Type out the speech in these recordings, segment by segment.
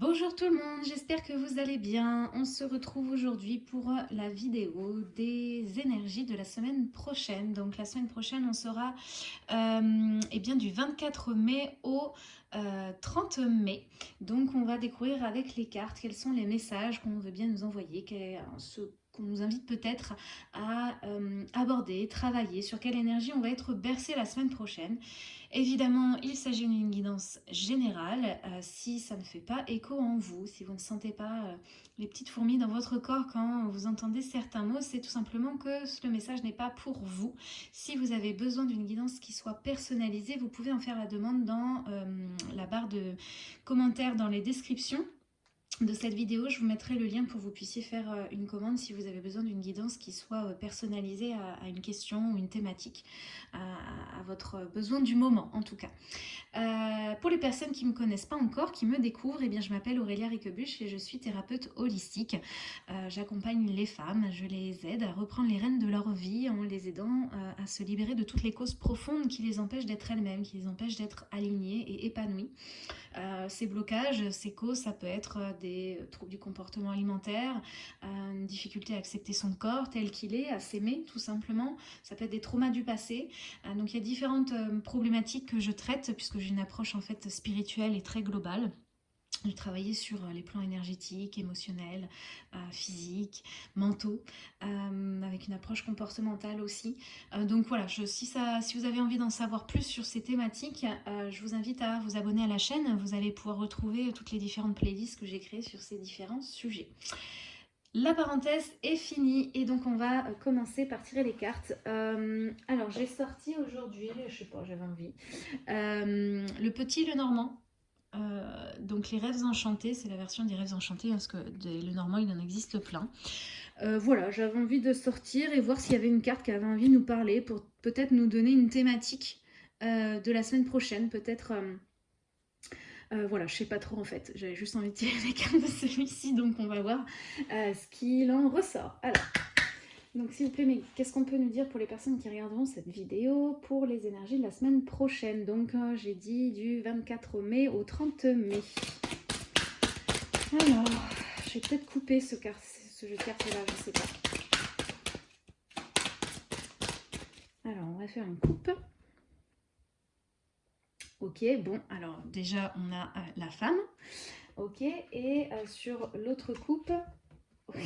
Bonjour tout le monde, j'espère que vous allez bien. On se retrouve aujourd'hui pour la vidéo des énergies de la semaine prochaine. Donc la semaine prochaine, on sera euh, eh bien, du 24 mai au 30 euh, mai. Donc on va découvrir avec les cartes quels sont les messages qu'on veut bien nous envoyer, qu'on nous invite peut-être à euh, aborder, travailler, sur quelle énergie on va être bercé la semaine prochaine. Évidemment, il s'agit d'une guidance générale. Euh, si ça ne fait pas écho en vous, si vous ne sentez pas euh, les petites fourmis dans votre corps quand vous entendez certains mots, c'est tout simplement que le message n'est pas pour vous. Si vous avez besoin d'une guidance qui soit personnalisée, vous pouvez en faire la demande dans la barre de commentaires dans les descriptions de cette vidéo, je vous mettrai le lien pour que vous puissiez faire euh, une commande si vous avez besoin d'une guidance qui soit euh, personnalisée à, une question ou une thématique, à, votre besoin du moment en tout cas. Euh, pour les personnes qui ne me connaissent pas encore, qui me découvrent, eh bien, je m'appelle Aurélia Riquebuche et je suis thérapeute holistique. J'accompagne les femmes, je les aide à reprendre les rênes de leur vie en les aidant à se libérer de toutes les causes profondes qui les empêchent d'être elles-mêmes, qui les empêchent d'être alignées et épanouies. ces blocages, ces causes, ça peut être des euh, troubles du comportement alimentaire, euh, une difficulté à accepter son corps tel qu'il est, à s'aimer tout simplement. Ça peut être des traumas du passé. Euh, donc il y a différentes problématiques que je traite puisque j'ai une approche en fait spirituelle et très globale. J'ai travaillé sur les plans énergétiques, émotionnels, physiques, mentaux, avec une approche comportementale aussi. donc voilà, si, ça, si vous avez envie d'en savoir plus sur ces thématiques, je vous invite à vous abonner à la chaîne. Vous allez pouvoir retrouver toutes les différentes playlists que j'ai créées sur ces différents sujets. La parenthèse est finie et donc on va commencer par tirer les cartes. alors j'ai sorti aujourd'hui, je sais pas, j'avais envie, le petit le normand euh, donc les rêves enchantés, c'est la version des rêves enchantés, parce que le normand, il en existe plein. Euh, voilà, j'avais envie de sortir et voir s'il y avait une carte qui avait envie de nous parler pour peut-être nous donner une thématique euh, de la semaine prochaine. Peut-être, voilà, je sais pas trop en fait. J'avais juste envie de tirer les cartes de celui-ci, donc on va voir ce qu'il en ressort. Alors, donc s'il vous plaît, mais qu'est-ce qu'on peut nous dire pour les personnes qui regarderont cette vidéo pour les énergies de la semaine prochaine? Donc euh, j'ai dit du 24 mai au 30 mai. Alors, je vais peut-être couper ce, jeu de cartes là, je sais pas. Alors, on va faire une coupe. Ok, bon, alors déjà on a euh, la femme. Ok, et euh, sur l'autre coupe...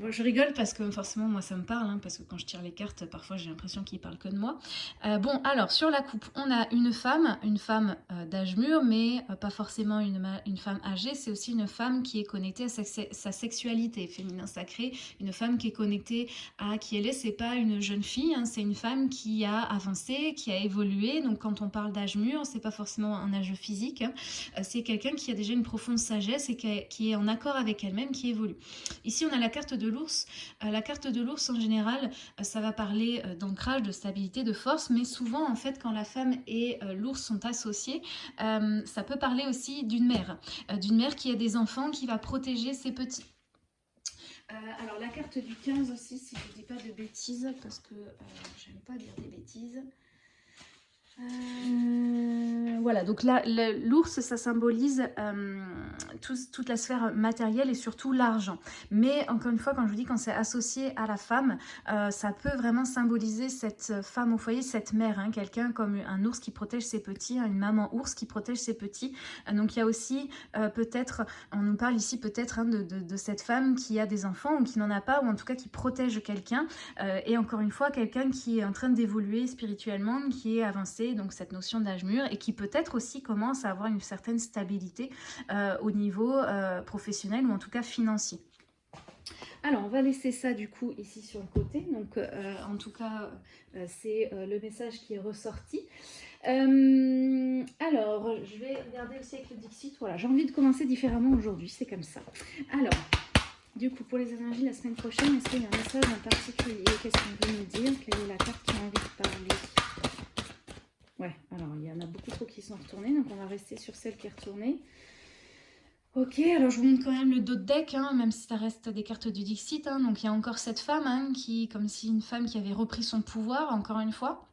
Je rigole parce que forcément, moi, ça me parle, hein, parce que quand je tire les cartes, parfois, j'ai l'impression qu'il parle que de moi. Euh, bon, alors, sur la coupe, on a une femme, une femme euh, d'âge mûr, mais euh, pas forcément une, femme âgée. C'est aussi une femme qui est connectée à sa, sexualité féminin sacré, une femme qui est connectée à qui elle est. C'est pas une jeune fille, hein, c'est une femme qui a avancé, qui a évolué. Donc, quand on parle d'âge mûr, c'est pas forcément un âge physique. Hein. c'est quelqu'un qui a déjà une profonde sagesse et qui est en accord avec elle-même, qui évolue. Ici, on a la carte de l'ours. Euh, la carte de l'ours, en général, euh, ça va parler euh, d'ancrage, de stabilité, de force, mais souvent, en fait, quand la femme et l'ours sont associés, ça peut parler aussi d'une mère, d'une mère qui a des enfants, qui va protéger ses petits. alors la carte du 15 aussi, si je ne dis pas de bêtises, parce que j'aime pas dire des bêtises. Euh, voilà, donc là, l'ours, ça symbolise euh, toute la sphère matérielle et surtout l'argent. Mais encore une fois, quand je vous dis quand c'est associé à la femme, euh, ça peut vraiment symboliser cette femme au foyer, cette mère, hein, quelqu'un comme un ours qui protège ses petits, hein, une maman ours qui protège ses petits. donc il y a aussi peut-être, on nous parle ici peut-être hein, de, de, cette femme qui a des enfants ou qui n'en a pas, ou en tout cas qui protège quelqu'un. et encore une fois, quelqu'un qui est en train d'évoluer spirituellement, qui est avancé donc cette notion d'âge mûr, et qui peut-être aussi commence à avoir une certaine stabilité euh, au niveau euh, professionnel ou en tout cas financier. Alors, on va laisser ça du coup ici sur le côté. Donc, euh, en tout cas, c'est le message qui est ressorti. alors, je vais regarder aussi avec le Dixit. Voilà, j'ai envie de commencer différemment aujourd'hui, c'est comme ça. Alors, du coup, pour les énergies la semaine prochaine, est-ce qu'il y a un message en particulier? Qu'est-ce qu'on veut nous dire? Quelle est la carte qui a envie de parler Ouais, alors il y en a beaucoup qui sont retournés, donc on va rester sur celle qui est retournée. Ok, alors je vous montre quand même le dos de deck, hein, même si ça reste des cartes du Dixit. Hein. donc il y a encore cette femme, hein, qui, comme si une femme qui avait repris son pouvoir, encore une fois.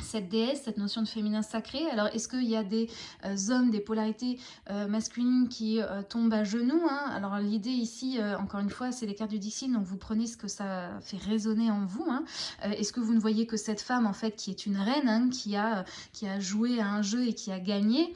Cette déesse, cette notion de féminin sacré. Alors, est-ce qu'il y a des euh, hommes, des polarités euh, masculines qui euh, tombent à genoux hein? Alors, l'idée ici, encore une fois, c'est les cartes du Dixie, donc vous prenez ce que ça fait résonner en vous. Hein. est-ce que vous ne voyez que cette femme, en fait, qui est une reine, hein, qui, a, qui a joué à un jeu et qui a gagné?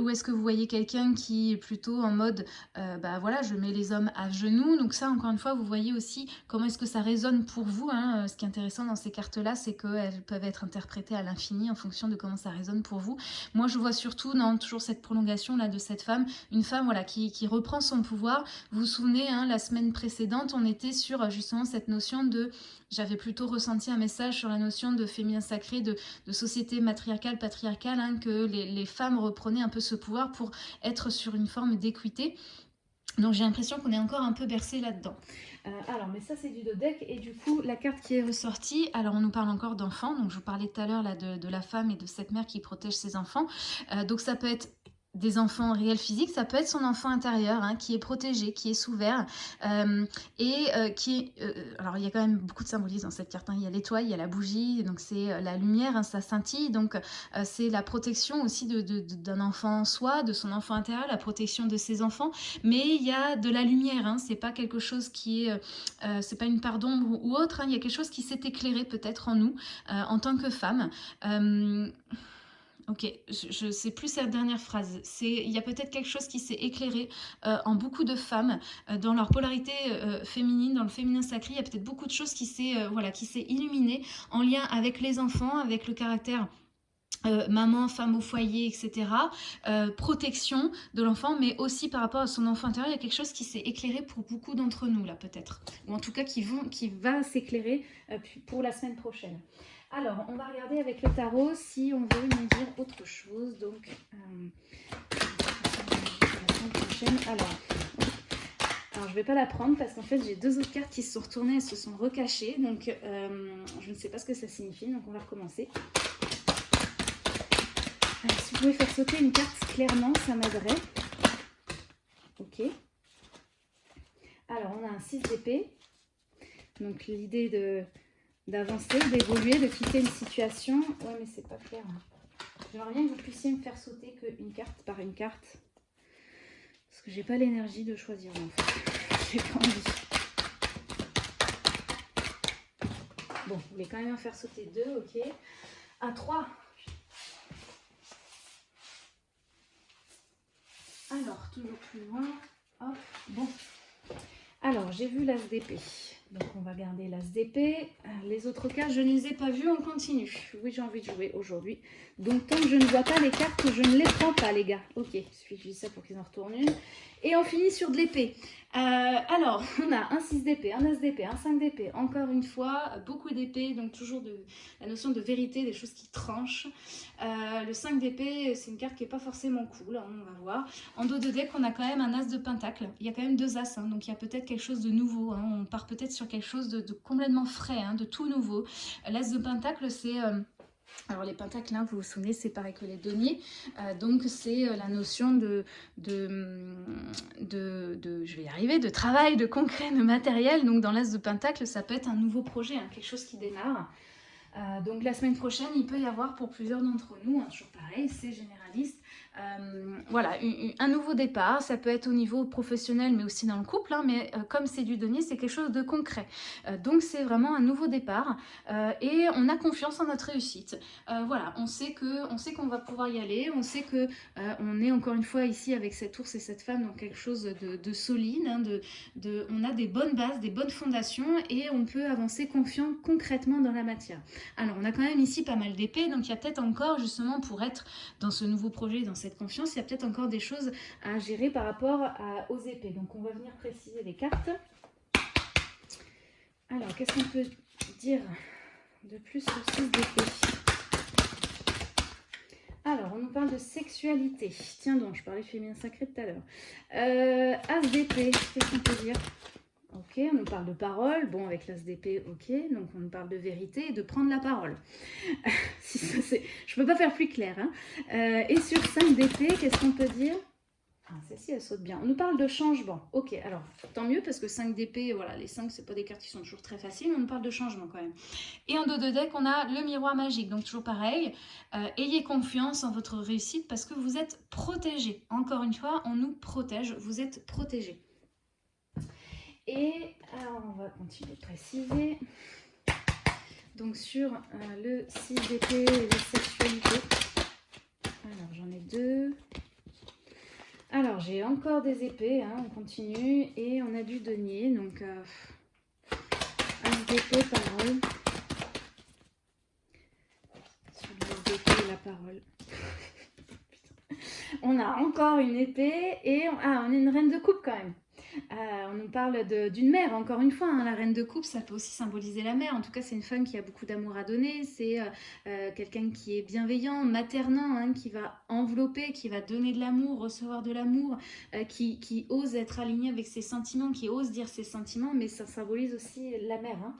Ou est-ce que vous voyez quelqu'un qui est plutôt en mode, bah voilà, je mets les hommes à genoux? Donc ça, encore une fois, vous voyez aussi comment est-ce que ça résonne pour vous. Ce qui est intéressant dans ces cartes-là, c'est qu'elles peuvent être interprétées à l'infini en fonction de comment ça résonne pour vous. Moi, je vois surtout dans toujours cette prolongation là de cette femme, une femme voilà qui, reprend son pouvoir. Vous vous souvenez, hein, la semaine précédente, on était sur justement cette notion de j'avais plutôt ressenti un message sur la notion de féminin sacré, de, société matriarcale, patriarcale, hein, que les, les, femmes reprenaient un peu ce pouvoir pour être sur une forme d'équité. Donc j'ai l'impression qu'on est encore un peu bercé là-dedans. Euh, alors, mais ça c'est du deck et du coup la carte qui est ressortie, alors on nous parle encore d'enfants, donc je vous parlais tout à l'heure de, la femme et de cette mère qui protège ses enfants. Euh, donc ça peut être des enfants réels physiques, ça peut être son enfant intérieur hein, qui est protégé, qui est sous verre euh, et euh, qui est... Euh, alors il y a quand même beaucoup de symbolisme dans cette carte, hein. il y a l'étoile, il y a la bougie, donc c'est la lumière, hein, ça scintille, donc c'est la protection aussi d'un de, de, enfant en soi, de son enfant intérieur, la protection de ses enfants, mais il y a de la lumière, c'est pas quelque chose qui est... c'est pas une part d'ombre ou autre, il y a quelque chose qui s'est éclairé peut-être en nous en tant que femme. Ok, je ne sais plus cette dernière phrase. Il y a peut-être quelque chose qui s'est éclairé euh, en beaucoup de femmes, euh, dans leur polarité euh, féminine, dans le féminin sacré. Il y a peut-être beaucoup de choses qui s'est voilà, illuminé en lien avec les enfants, avec le caractère maman, femme au foyer, etc. protection de l'enfant, mais aussi par rapport à son enfant intérieur, il y a quelque chose qui s'est éclairé pour beaucoup d'entre nous, là, peut-être. Ou en tout cas, qui, vont, qui va s'éclairer pour la semaine prochaine. Alors, on va regarder avec le tarot si on veut nous dire autre chose. Donc, euh, alors, je ne vais pas la prendre parce qu'en fait, j'ai deux autres cartes qui se sont retournées et se sont recachées. Donc, euh, je ne sais pas ce que ça signifie. Donc, on va recommencer. si vous pouvez faire sauter une carte clairement, ça m'aiderait. Ok. Alors, on a un 6 d'épée. Donc, l'idée de d'avancer, d'évoluer, de quitter une situation. Ouais, mais c'est pas clair. Hein. J'aimerais bien que vous puissiez me faire sauter qu'une carte par une carte. Parce que j'ai pas l'énergie de choisir. J'ai pas envie. Bon, vous voulez quand même en faire sauter deux, ok. À trois. Alors, toujours plus loin. Hop, bon. Alors, j'ai vu l'as d'épée. Donc on va garder l'as d'épée. Euh, les autres cartes, je ne les ai pas vues, on continue. Oui, j'ai envie de jouer aujourd'hui. Donc tant que je ne vois pas les cartes, je ne les prends pas, les gars. Ok, il suffit que je dise ça pour qu'ils en retournent une. Et on finit sur de l'épée. Euh, alors, on a un 6 d'épée, un as d'épée, un 5 d'épée. Encore une fois, beaucoup d'épée, donc toujours la notion de vérité, des choses qui tranchent. Euh, le 5 d'épée, c'est une carte qui n'est pas forcément cool, hein, on va voir. En dos de deck, on a quand même un as de pentacle. Il y a quand même deux as, hein, donc il y a peut-être quelque chose de nouveau. Hein. On part peut-être sur quelque chose de, complètement frais, de tout nouveau. L'as de pentacle, c'est... Euh, alors les pentacles, hein, vous vous souvenez, c'est pareil que les deniers. Euh, donc c'est euh, la notion de, de, de, je vais y de travail, de concret, de matériel. Donc dans l'as de pentacle, ça peut être un nouveau projet, hein, quelque chose qui démarre. Euh, donc la semaine prochaine, il peut y avoir pour plusieurs d'entre nous, hein, toujours pareil, c'est généraliste, euh, voilà, un nouveau départ, ça peut être au niveau professionnel mais aussi dans le couple, hein, mais euh, comme c'est du denier, c'est quelque chose de concret. Euh, donc c'est vraiment un nouveau départ et on a confiance en notre réussite. voilà, on sait qu'on va pouvoir y aller, on sait que on est encore une fois ici avec cet ours et cette femme dans quelque chose de, solide, hein, de, on a des bonnes bases, des bonnes fondations et on peut avancer confiant concrètement dans la matière. Alors on a quand même ici pas mal d'épées, donc il y a peut-être encore justement pour être dans ce nouveau projet, dans cette confiance, il y a peut-être encore des choses à gérer par rapport aux épées. Donc on va venir préciser les cartes. Alors, qu'est-ce qu'on peut dire de plus sur 6 d'épée alors, on nous parle de sexualité. Tiens donc, je parlais féminin sacré tout à l'heure. Euh, As d'épée, qu'est-ce qu'on peut dire? Ok, on nous parle de parole. Bon, avec l'as d'épée, ok. Donc, on nous parle de vérité et de prendre la parole. si Je ne peux pas faire plus clair. Hein. Euh, et sur 5 d'épée, qu'est-ce qu'on peut dire? Ah, celle-ci, elle saute bien. On nous parle de changement. Ok, alors, tant mieux, parce que 5 d'épée, voilà, les 5, c'est pas des cartes qui sont toujours très faciles, on nous parle de changement quand même. Et en dos de deck, on a le miroir magique. Donc, toujours pareil, euh, ayez confiance en votre réussite parce que vous êtes protégé. Encore une fois, on nous protège, vous êtes protégé. Et alors, on va continuer de préciser. Donc, sur euh, le 6 d'épée et les sexualités. Alors, j'en ai deux. Alors, j'ai encore des épées, hein, on continue. Et on a du denier, donc euh, as d'épée, parole. Sur les épées, la parole. on a encore une épée et ah, on a une reine de coupe quand même. Euh, on nous parle d'une mère, encore une fois, hein. la reine de coupe, ça peut aussi symboliser la mère. En tout cas, c'est une femme qui a beaucoup d'amour à donner. C'est euh, euh, quelqu'un qui est bienveillant, maternant, hein, qui va envelopper, qui va donner de l'amour, recevoir de l'amour, qui, ose être aligné avec ses sentiments, qui ose dire ses sentiments, mais ça symbolise aussi la mère. Hein.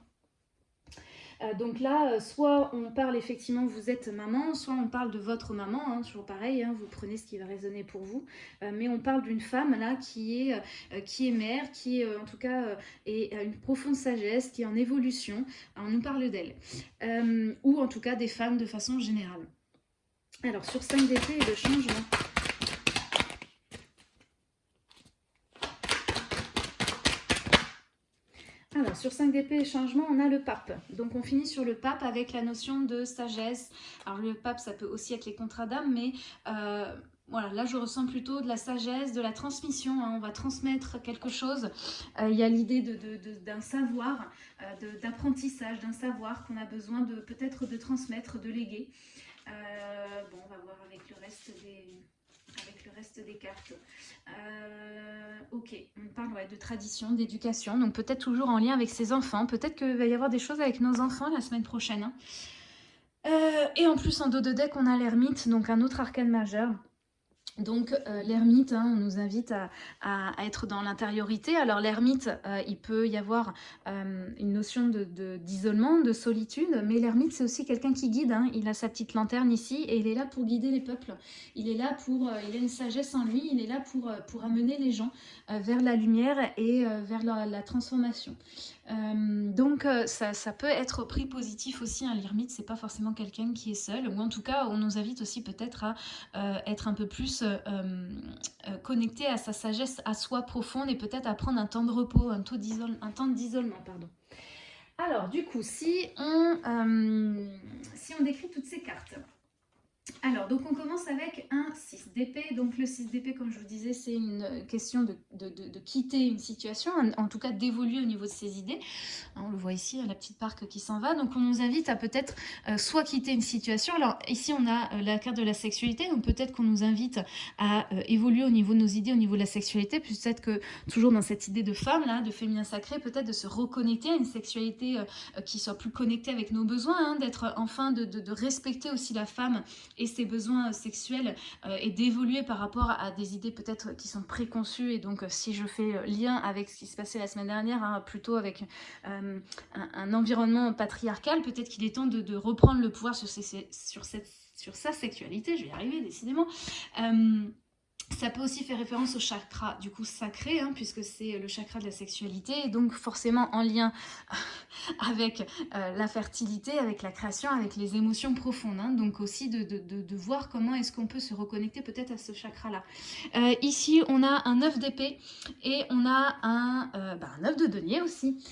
Euh, donc là, euh, soit on parle effectivement, vous êtes maman, soit on parle de votre maman, hein, toujours pareil, hein, vous prenez ce qui va résonner pour vous, euh, mais on parle d'une femme là qui est, qui est mère, qui en tout cas est, a une profonde sagesse, qui est en évolution, on nous parle d'elle, ou en tout cas des femmes de façon générale. Alors sur 5 d'épée et de changement. Alors, sur 5 d'épée et changement, on a le pape. Donc, on finit sur le pape avec la notion de sagesse. Alors, le pape, ça peut aussi être les contrats d'âme, mais euh, voilà, là, je ressens plutôt de la sagesse, de la transmission. Hein. on va transmettre quelque chose. Euh, il y a l'idée d'un savoir, euh, d'apprentissage, d'un savoir qu'on a besoin peut-être de transmettre, de léguer. bon, on va voir avec le reste des avec le reste des cartes. Euh, ok, on parle de tradition, d'éducation, donc peut-être toujours en lien avec ses enfants. Peut-être qu'il va y avoir des choses avec nos enfants la semaine prochaine. Hein. Euh, et en plus, en dos de deck, on a l'ermite, donc un autre arcane majeur. Donc euh, l'ermite, hein, on nous invite à, être dans l'intériorité. Alors l'ermite, euh, il peut y avoir euh, une notion d'isolement, de, de, solitude, mais l'ermite c'est aussi quelqu'un qui guide. Hein. Il a sa petite lanterne ici et il est là pour guider les peuples. Il est là pour, il a une sagesse en lui, il est là pour amener les gens vers la lumière et vers la transformation. Euh, donc euh, ça, peut être pris positif aussi, un l'ermite, c'est pas forcément quelqu'un qui est seul, ou en tout cas on nous invite aussi peut-être à euh, être un peu plus connecté à sa sagesse, à soi profonde et peut-être à prendre un temps de repos, un, un temps d'isolement. pardon. Alors du coup, si on décrit toutes ces cartes, alors, donc on commence avec un 6 d'épée. Donc le 6 d'épée, comme je vous disais, c'est une question de, quitter une situation, en, tout cas d'évoluer au niveau de ses idées. On le voit ici, la petite parc qui s'en va. Donc on nous invite à peut-être euh, soit quitter une situation. Alors ici, on a euh, la carte de la sexualité. Donc peut-être qu'on nous invite à euh, évoluer au niveau de nos idées, au niveau de la sexualité. Peut-être que toujours dans cette idée de femme, là, de féminin sacré, peut-être de se reconnecter à une sexualité qui soit plus connectée avec nos besoins, hein, d'être enfin, de, de respecter aussi la femme et ses besoins sexuels euh, et d'évoluer par rapport à des idées peut-être qui sont préconçues. Et donc, euh, si je fais euh, lien avec ce qui se passait la semaine dernière, hein, plutôt avec un, environnement patriarcal, peut-être qu'il est temps de, reprendre le pouvoir sur, cette, sur sa sexualité. Je vais y arriver, décidément. Ça peut aussi faire référence au chakra du coup sacré, hein, puisque c'est le chakra de la sexualité, et donc forcément en lien avec euh, la fertilité, avec la création, avec les émotions profondes. Hein. donc aussi de, voir comment est-ce qu'on peut se reconnecter peut-être à ce chakra-là. Euh, ici, on a un œuf d'épée et on a un, euh, bah, un œuf de denier aussi.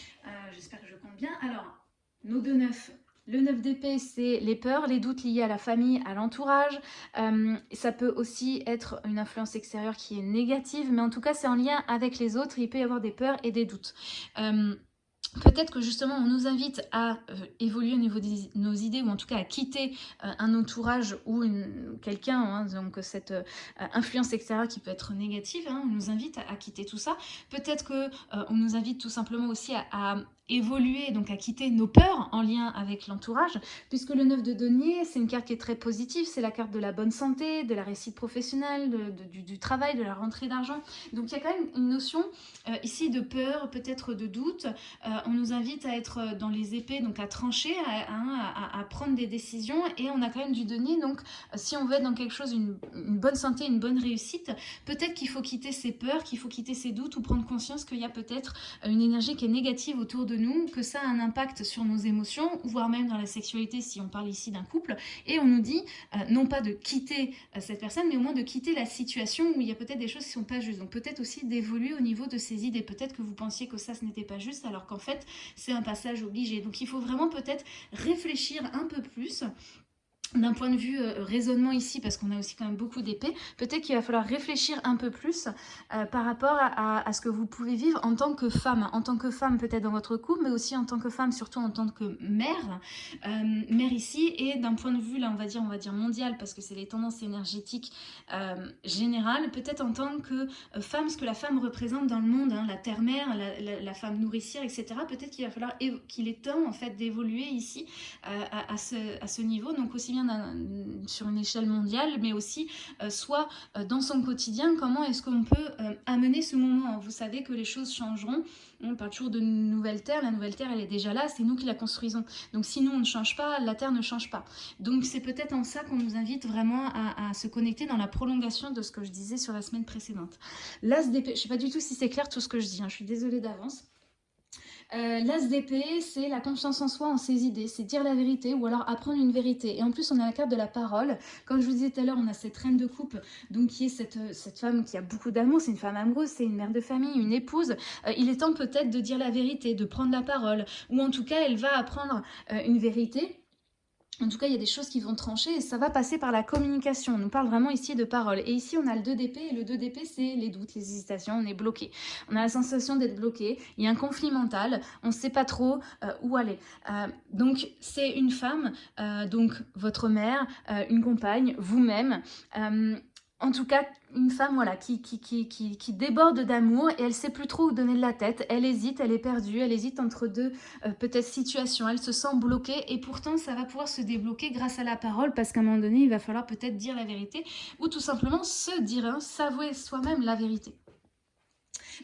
J'espère que je compte bien. Alors, nos deux neufs, le 9 d'épée, c'est les peurs, les doutes liés à la famille, à l'entourage. Euh, ça peut aussi être une influence extérieure qui est négative, mais en tout cas, c'est en lien avec les autres. Il peut y avoir des peurs et des doutes. Euh, Peut-être que justement on nous invite à euh, évoluer au niveau de nos idées ou en tout cas à quitter un entourage ou quelqu'un, hein, donc cette influence extérieure qui peut être négative, hein, on nous invite à, quitter tout ça. Peut-être que on nous invite tout simplement aussi à, évoluer, donc à quitter nos peurs en lien avec l'entourage, puisque le 9 de denier, c'est une carte qui est très positive, c'est la carte de la bonne santé, de la réussite professionnelle, du, travail, de la rentrée d'argent. Donc il y a quand même une notion euh, ici de peur, peut-être de doute. Euh, on nous invite à être dans les épées, donc à trancher, à, prendre des décisions, et on a quand même du denier, donc si on veut être dans quelque chose, une, une bonne santé, une bonne réussite, peut-être qu'il faut quitter ses peurs, qu'il faut quitter ses doutes, ou prendre conscience qu'il y a peut-être une énergie qui est négative autour de nous, que ça a un impact sur nos émotions, voire même dans la sexualité si on parle ici d'un couple. Et on nous dit, euh, non pas de quitter euh, cette personne, mais au moins de quitter la situation où il y a peut-être des choses qui ne sont pas justes. Donc peut-être aussi d'évoluer au niveau de ces idées. Peut-être que vous pensiez que ça, ce n'était pas juste, alors qu'en fait, c'est un passage obligé. Donc il faut vraiment peut-être réfléchir un peu plus d'un point de vue euh, raisonnement ici, parce qu'on a aussi quand même beaucoup d'épées, peut-être qu'il va falloir réfléchir un peu plus euh, par rapport à, ce que vous pouvez vivre en tant que femme. En tant que femme peut-être dans votre couple, mais aussi en tant que femme, surtout en tant que mère. Euh, mère ici, et d'un point de vue, là on va dire, on va dire mondial, parce que c'est les tendances énergétiques générales, peut-être en tant que femme, ce que la femme représente dans le monde, hein, la terre-mère, la, femme nourricière, etc. Peut-être qu'il va falloir qu'il est temps en fait d'évoluer ici à, ce, à ce niveau, donc aussi bien sur une échelle mondiale, mais aussi euh, soit euh, dans son quotidien, comment est-ce qu'on peut euh, amener ce moment. Vous savez que les choses changeront. On parle toujours de nouvelle terre. La nouvelle terre, elle est déjà là. C'est nous qui la construisons. Donc, si nous, on ne change pas, la terre ne change pas. Donc, c'est peut-être en ça qu'on nous invite vraiment à, se connecter dans la prolongation de ce que je disais sur la semaine précédente. D'épée, je ne sais pas du tout si c'est clair tout ce que je dis. Hein. Je suis désolée d'avance. Euh, L'as d'épée, c'est la confiance en soi, en ses idées, c'est dire la vérité ou alors apprendre une vérité. Et en plus, on a la carte de la parole. Comme je vous disais tout à l'heure, on a cette reine de coupe, donc qui est cette, cette femme qui a beaucoup d'amour, c'est une femme amoureuse, c'est une mère de famille, une épouse. Euh, il est temps peut-être de dire la vérité, de prendre la parole, ou en tout cas, elle va apprendre euh, une vérité en tout cas, il y a des choses qui vont trancher et ça va passer par la communication. On nous parle vraiment ici de parole. Et ici, on a le 2 d'épée et le 2 d'épée, c'est les doutes, les hésitations, on est bloqué. On a la sensation d'être bloqué, il y a un conflit mental, on ne sait pas trop euh, où aller. Euh, donc, c'est une femme, euh, donc votre mère, une compagne, vous-même, en tout cas, une femme voilà, qui, qui, qui, qui déborde d'amour et elle sait plus trop où donner de la tête. Elle hésite, elle est perdue, elle hésite entre deux euh, peut-être situations. Elle se sent bloquée et pourtant ça va pouvoir se débloquer grâce à la parole parce qu'à un moment donné, il va falloir peut-être dire la vérité ou tout simplement se dire, hein, s'avouer soi-même la vérité.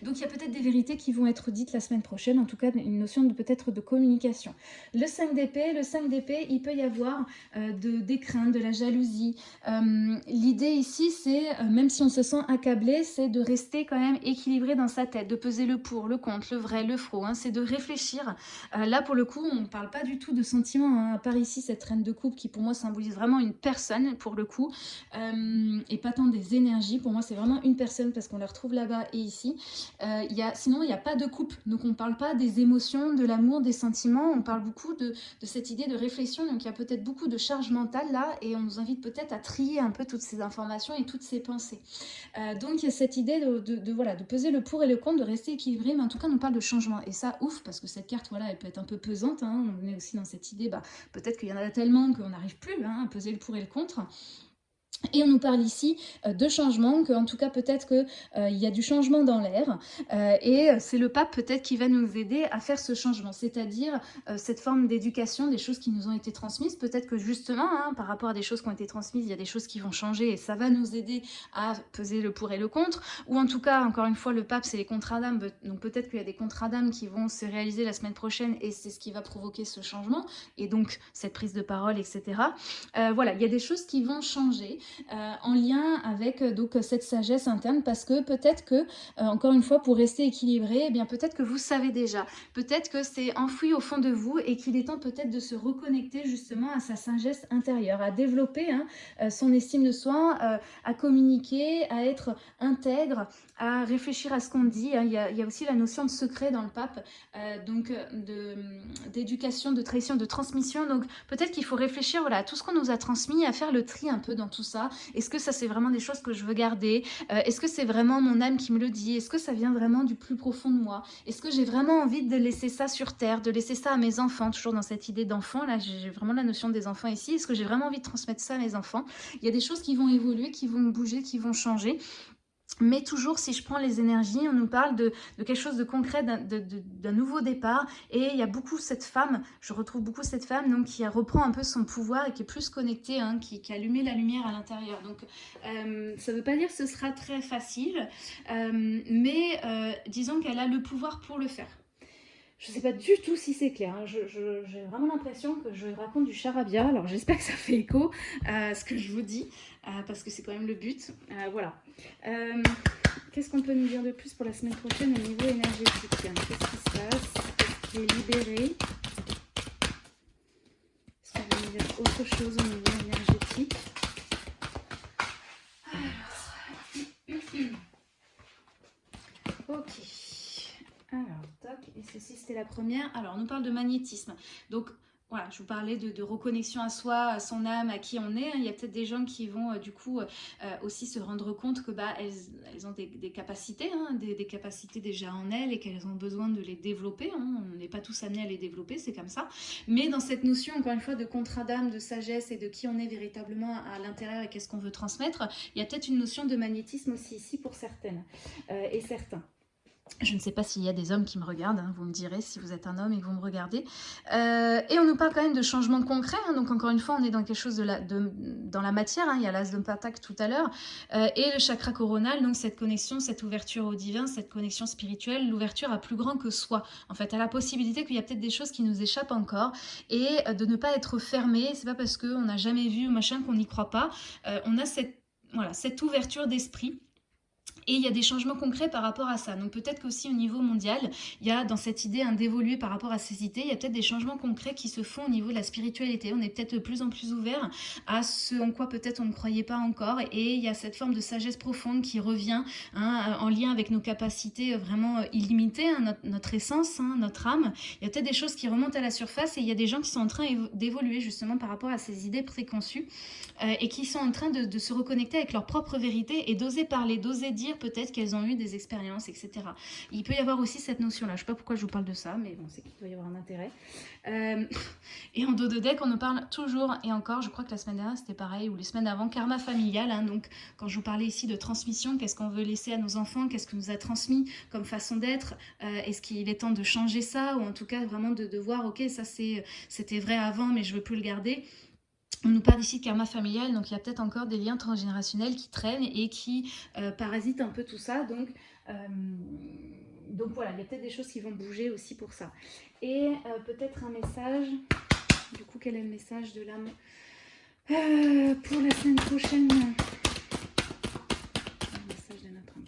Donc il y a peut-être des vérités qui vont être dites la semaine prochaine, en tout cas une notion de peut-être de communication. Le 5 d'épée, le 5 d'épée, il peut y avoir euh, de, des craintes, de la jalousie. Euh, l'idée ici, c'est, euh, même si on se sent accablé, c'est de rester quand même équilibré dans sa tête, de peser le pour, le contre, le vrai, le faux. Hein, c'est de réfléchir. là, pour le coup, on ne parle pas du tout de sentiments. Hein, à part ici, cette reine de coupe qui pour moi symbolise vraiment une personne, pour le coup, et pas tant des énergies. Pour moi, c'est vraiment une personne parce qu'on la retrouve là-bas et ici. Euh, y a, sinon, il n'y a pas de coupe. Donc, on ne parle pas des émotions, de l'amour, des sentiments. On parle beaucoup de, cette idée de réflexion. Donc, il y a peut-être beaucoup de charge mentale là. Et on nous invite peut-être à trier un peu toutes ces informations et toutes ces pensées. Euh, donc, il y a cette idée de, voilà, de peser le pour et le contre, de rester équilibré. Mais en tout cas, on parle de changement. Et ça, ouf, parce que cette carte, voilà, elle peut être un peu pesante. Hein. On est aussi dans cette idée, bah, peut-être qu'il y en a tellement qu'on n'arrive plus hein, à peser le pour et le contre. Et on nous parle ici euh, de changement, qu'en tout cas peut-être qu'il euh, y a du changement dans l'air. Euh, et c'est le pape peut-être qui va nous aider à faire ce changement, c'est-à-dire cette forme d'éducation, des choses qui nous ont été transmises. Peut-être que justement, hein, par rapport à des choses qui ont été transmises, il y a des choses qui vont changer et ça va nous aider à peser le pour et le contre. Ou en tout cas, encore une fois, le pape, c'est les contrats d'âme. Donc peut-être qu'il y a des contrats d'âme qui vont se réaliser la semaine prochaine et c'est ce qui va provoquer ce changement. Et donc cette prise de parole, etc. voilà, il y a des choses qui vont changer. Euh, en lien avec euh, donc cette sagesse interne parce que peut-être que, euh, encore une fois, pour rester équilibré, eh bien peut-être que vous savez déjà, peut-être que c'est enfoui au fond de vous et qu'il est temps peut-être de se reconnecter justement à sa sagesse intérieure, à développer hein, son estime de soi, à communiquer, à être intègre, à réfléchir à ce qu'on dit. Il, y a, aussi la notion de secret dans le pape, donc d'éducation, de, de trahison, de transmission. Donc peut-être qu'il faut réfléchir voilà, à tout ce qu'on nous a transmis, à faire le tri un peu dans tout ça est-ce que ça, c'est vraiment des choses que je veux garder? Euh, Est-ce que c'est vraiment mon âme qui me le dit? Est-ce que ça vient vraiment du plus profond de moi? Est-ce que j'ai vraiment envie de laisser ça sur Terre, de laisser ça à mes enfants? Toujours dans cette idée d'enfant, là, j'ai vraiment la notion des enfants ici. Est-ce que j'ai vraiment envie de transmettre ça à mes enfants? Il y a des choses qui vont évoluer, qui vont bouger, qui vont changer. Mais toujours, si je prends les énergies, on nous parle de, quelque chose de concret, d'un nouveau départ. Et il y a beaucoup cette femme, je retrouve beaucoup cette femme donc, qui reprend un peu son pouvoir et qui est plus connectée, hein, qui, a allumé la lumière à l'intérieur. Donc, euh, ça ne veut pas dire que ce sera très facile, euh, mais euh, disons qu'elle a le pouvoir pour le faire. Je ne sais pas du tout si c'est clair. Hein. J'ai vraiment l'impression que je raconte du charabia. Alors j'espère que ça fait écho à ce que je vous dis, parce que c'est quand même le but. voilà. Qu'est-ce qu'on peut nous dire de plus pour la semaine prochaine au niveau énergétique Qu'est-ce qui se passe? Qu'est-ce qui est libéré? Est-ce qu'on va nous dire autre chose au niveau énergétique? Ok. Ceci, c'était la première. Alors, on nous parle de magnétisme. Donc, voilà, je vous parlais de, reconnexion à soi, à son âme, à qui on est. Il y a peut-être des gens qui vont euh, du coup euh, aussi se rendre compte que bah, elles, ont des, capacités, hein, des, capacités déjà en elles et qu'elles ont besoin de les développer. Hein. On n'est pas tous amenés à les développer, c'est comme ça. Mais dans cette notion, encore une fois, de contrat d'âme, de sagesse et de qui on est véritablement à l'intérieur et qu'est-ce qu'on veut transmettre, il y a peut-être une notion de magnétisme aussi ici pour certaines euh, et certains. Je ne sais pas s'il y a des hommes qui me regardent, hein, vous me direz si vous êtes un homme et que vous me regardez. Euh, et on nous parle quand même de changements concrets, hein, donc encore une fois, on est dans quelque chose de la, dans la matière, hein, il y a l'as de patak tout à l'heure, euh, et le chakra coronal, donc cette connexion, cette ouverture au divin, cette connexion spirituelle, l'ouverture à plus grand que soi, en fait, à la possibilité qu'il y a peut-être des choses qui nous échappent encore, et euh, de ne pas être fermé, c'est pas parce qu'on n'a jamais vu machin qu'on n'y croit pas, on a cette ouverture d'esprit, et il y a des changements concrets par rapport à ça. Donc peut-être qu'aussi au niveau mondial, il y a dans cette idée d'évoluer par rapport à ces idées, il y a peut-être des changements concrets qui se font au niveau de la spiritualité. On est peut-être de plus en plus ouvert à ce en quoi peut-être on ne croyait pas encore. Et il y a cette forme de sagesse profonde qui revient hein, en lien avec nos capacités vraiment illimitées, hein, notre, essence, hein, notre âme. Il y a peut-être des choses qui remontent à la surface et il y a des gens qui sont en train d'évoluer justement par rapport à ces idées préconçues euh, et qui sont en train de, de se reconnecter avec leur propre vérité et d'oser parler, d'oser dire peut-être qu'elles ont eu des expériences, etc. Il peut y avoir aussi cette notion-là. Je ne sais pas pourquoi je vous parle de ça, mais bon, c'est qu'il doit y avoir un intérêt. Euh, et en dos de deck, on nous parle toujours et encore, je crois que la semaine dernière, c'était pareil, ou les semaines avant, karma familial. Hein. donc, quand je vous parlais ici de transmission, qu'est-ce qu'on veut laisser à nos enfants Qu'est-ce que nous a transmis comme façon d'être euh, Est-ce qu'il est temps de changer ça Ou en tout cas, vraiment de, de voir, ok, ça c'était vrai avant, mais je veux plus le garder on nous parle ici de karma familial, donc il y a peut-être encore des liens transgénérationnels qui traînent et qui euh, parasitent un peu tout ça. Donc, euh, voilà, il y a peut-être des choses qui vont bouger aussi pour ça. Et euh, peut-être un message, du coup quel est le message de l'âme pour la semaine prochaine de pour la semaine prochaine.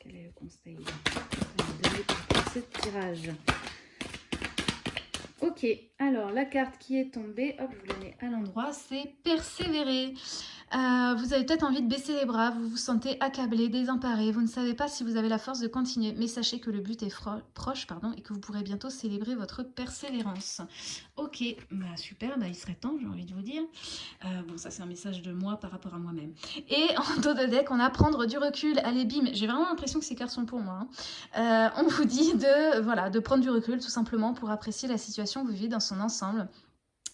Quel est le conseil donné pour ce tirage Alors la carte qui est tombée, hop, je vous la mets à l'endroit, c'est persévérer. Euh, vous avez peut-être envie de baisser les bras, vous vous sentez accablé, désemparé, vous ne savez pas si vous avez la force de continuer, mais sachez que le but est proche pardon, et que vous pourrez bientôt célébrer votre persévérance. Ok, bah super, bah il serait temps, j'ai envie de vous dire. Euh, bon, ça c'est un message de moi par rapport à moi-même. Et en dos de deck, on a prendre du recul. Allez, bim, j'ai vraiment l'impression que ces cartes sont pour moi. Hein. Euh, on vous dit de, voilà, de prendre du recul tout simplement pour apprécier la situation que vous vivez dans son ensemble.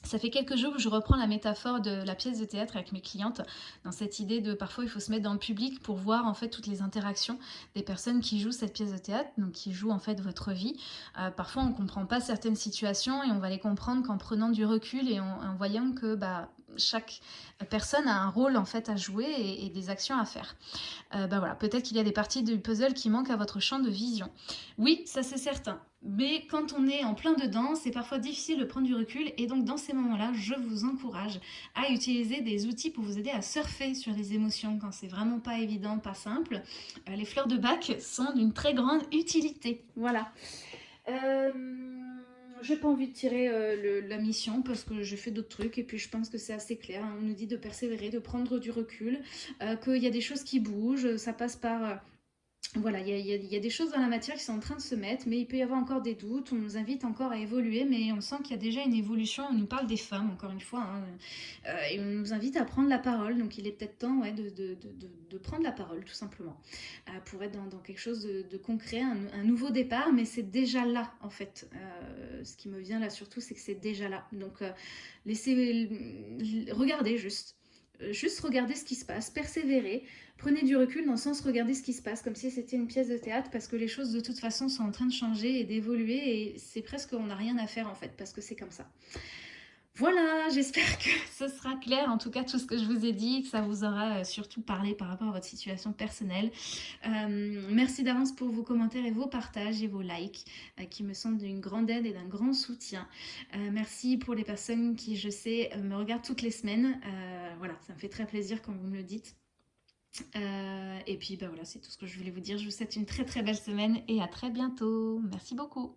Ça fait quelques jours que je reprends la métaphore de la pièce de théâtre avec mes clientes, dans cette idée de parfois il faut se mettre dans le public pour voir en fait toutes les interactions des personnes qui jouent cette pièce de théâtre, donc qui jouent en fait votre vie. Euh, parfois on ne comprend pas certaines situations et on va les comprendre qu'en prenant du recul et en, voyant que bah, chaque personne a un rôle en fait à jouer et, des actions à faire. Euh, bah voilà, peut-être qu'il y a des parties du puzzle qui manquent à votre champ de vision. Oui, ça c'est certain. Mais quand on est en plein dedans, c'est parfois difficile de prendre du recul et donc dans ces moments-là, je vous encourage à utiliser des outils pour vous aider à surfer sur les émotions quand c'est vraiment pas évident, pas simple. Euh, les fleurs de bac sont d'une très grande utilité. Voilà. Euh, j'ai pas envie de tirer euh, la mission parce que je fais d'autres trucs et puis je pense que c'est assez clair. On nous dit de persévérer, de prendre du recul, qu'il y a des choses qui bougent, ça passe par voilà, il y, a, des choses dans la matière qui sont en train de se mettre, mais il peut y avoir encore des doutes, on nous invite encore à évoluer, mais on sent qu'il y a déjà une évolution, on nous parle des femmes, encore une fois, hein, euh, et on nous invite à prendre la parole, donc il est peut-être temps de, prendre la parole, tout simplement, euh, pour être dans, quelque chose de, concret, un, nouveau départ, mais c'est déjà là, en fait. Euh, ce qui me vient là surtout, c'est que c'est déjà là. Donc, laissez, regardez juste, juste regarder ce qui se passe, persévérer, prenez du recul dans le sens regarder ce qui se passe, comme si c'était une pièce de théâtre, parce que les choses de toute façon sont en train de changer et d'évoluer, et c'est presque on n'a rien à faire en fait, parce que c'est comme ça. Voilà, j'espère que ce sera clair, en tout cas tout ce que je vous ai dit, que ça vous aura euh, surtout parlé par rapport à votre situation personnelle. Euh, merci d'avance pour vos commentaires et vos partages et vos likes, euh, qui me sont d'une grande aide et d'un grand soutien. merci pour les personnes qui, je sais, me regardent toutes les semaines. voilà, ça me fait très plaisir quand vous me le dites. et puis, bah voilà, c'est tout ce que je voulais vous dire. Je vous souhaite une très très belle semaine et à très bientôt. Merci beaucoup.